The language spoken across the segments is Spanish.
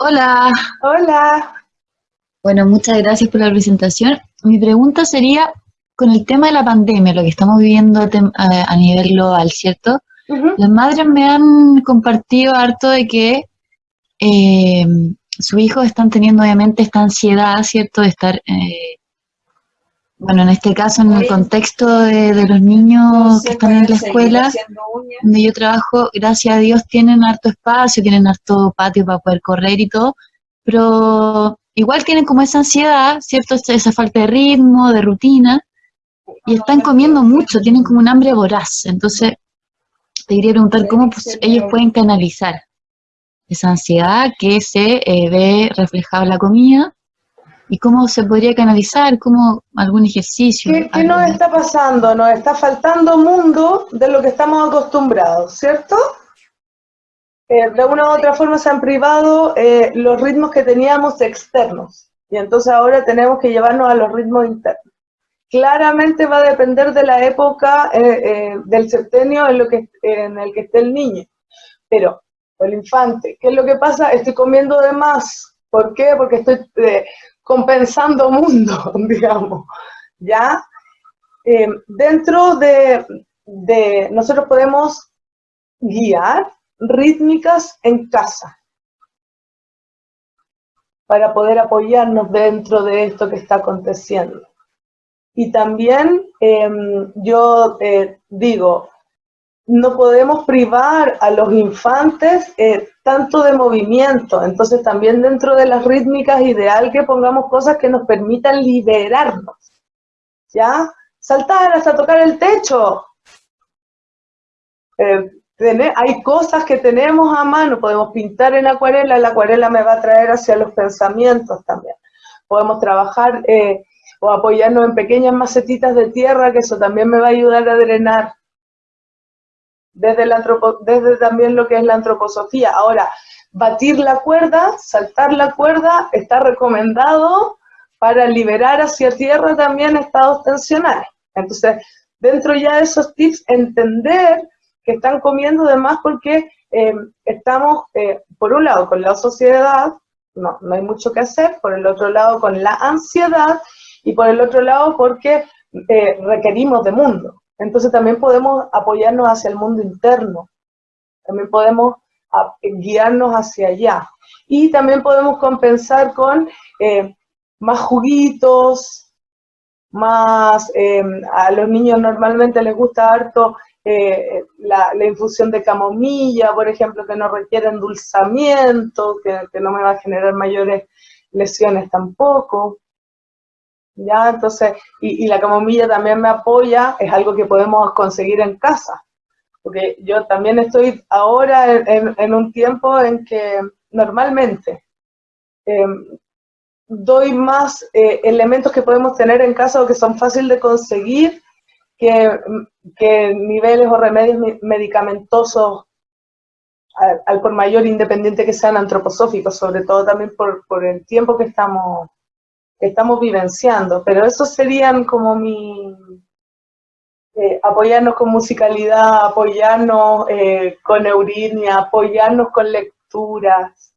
Hola. Hola. Bueno, muchas gracias por la presentación. Mi pregunta sería, con el tema de la pandemia, lo que estamos viviendo a, nivel global, ¿cierto? Las madres me han compartido harto de que eh, sus hijos están teniendo obviamente esta ansiedad, ¿cierto? De estar, eh, bueno, en este caso en el contexto de, los niños que están en la escuela, donde yo trabajo, gracias a Dios tienen harto espacio, tienen harto patio para poder correr y todo, pero igual tienen como esa ansiedad, ¿cierto? Esa falta de ritmo, de rutina, y están comiendo mucho, tienen como un hambre voraz. Entonces, te quería preguntar cómo pues, ellos pueden canalizar esa ansiedad que se eh, ve reflejada en la comida y cómo se podría canalizar, como algún ejercicio. ¿Qué, ¿qué nos está pasando? Nos está faltando mundo de lo que estamos acostumbrados, ¿cierto? Eh, de una u otra forma se han privado eh, los ritmos que teníamos externos y entonces ahora tenemos que llevarnos a los ritmos internos. Claramente va a depender de la época del septenio en, lo que, en el que esté el niño, pero el infante. ¿Qué es lo que pasa? Estoy comiendo de más. ¿Por qué? Porque estoy eh, compensando mundo, digamos. ¿Ya? Eh, dentro de, de, nosotros podemos guiar rítmicas en casa para poder apoyarnos dentro de esto que está aconteciendo. Y también em, yo eh, digo, no podemos privar a los infantes eh, tanto de movimiento, entonces también dentro de las rítmicas ideal que pongamos cosas que nos permitan liberarnos, ¿ya? Saltar hasta tocar el techo. Eh, hay cosas que tenemos a mano, podemos pintar en acuarela, la acuarela me va a traer hacia los pensamientos también. Podemos trabajar eh, o apoyarnos en pequeñas macetitas de tierra, que eso también me va a ayudar a drenar desde, la desde también lo que es la antroposofía. Ahora, batir la cuerda, saltar la cuerda, está recomendado para liberar hacia tierra también estados tensionales. Entonces, dentro ya de esos tips, entender que están comiendo de más porque eh, estamos, eh, por un lado, con la sociedad, no, no hay mucho que hacer, por el otro lado, con la ansiedad, y por el otro lado, porque eh, requerimos de mundo. Entonces también podemos apoyarnos hacia el mundo interno, también podemos ah, guiarnos hacia allá. Y también podemos compensar con eh, más juguitos, más, eh, a los niños normalmente les gusta harto eh, la, infusión de camomilla, por ejemplo, que no requiere endulzamiento, que, que no me va a generar mayores lesiones tampoco. ¿Ya? Entonces, y, la camomilla también me apoya, es algo que podemos conseguir en casa, porque yo también estoy ahora en, un tiempo en que normalmente em, doy más eh, elementos que podemos tener en casa o que son fáciles de conseguir que, niveles o remedios medicamentosos al, por mayor independiente que sean antroposóficos, sobre todo también por, por el tiempo que estamos estamos vivenciando, pero esos serían como mi... Eh, apoyarnos con musicalidad, apoyarnos eh, con euritmia, apoyarnos con lecturas.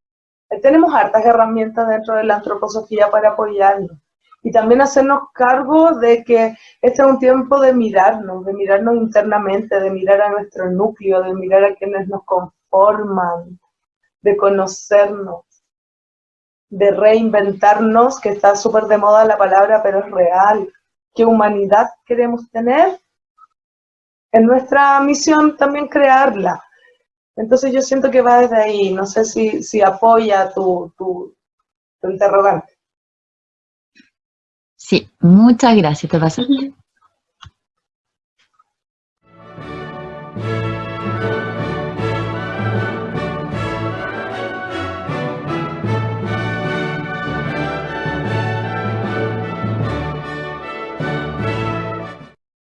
Eh, tenemos hartas herramientas dentro de la antroposofía para apoyarnos. Y también hacernos cargo de que este es un tiempo de mirarnos, de mirarnos internamente, de mirar a nuestro núcleo, de mirar a quienes nos conforman, de conocernos de reinventarnos, que está súper de moda la palabra, pero es real. ¿Qué humanidad queremos tener? En nuestra misión también crearla. Entonces yo siento que va desde ahí, no sé si, si apoya tu, tu, interrogante. Sí, muchas gracias, te pasa.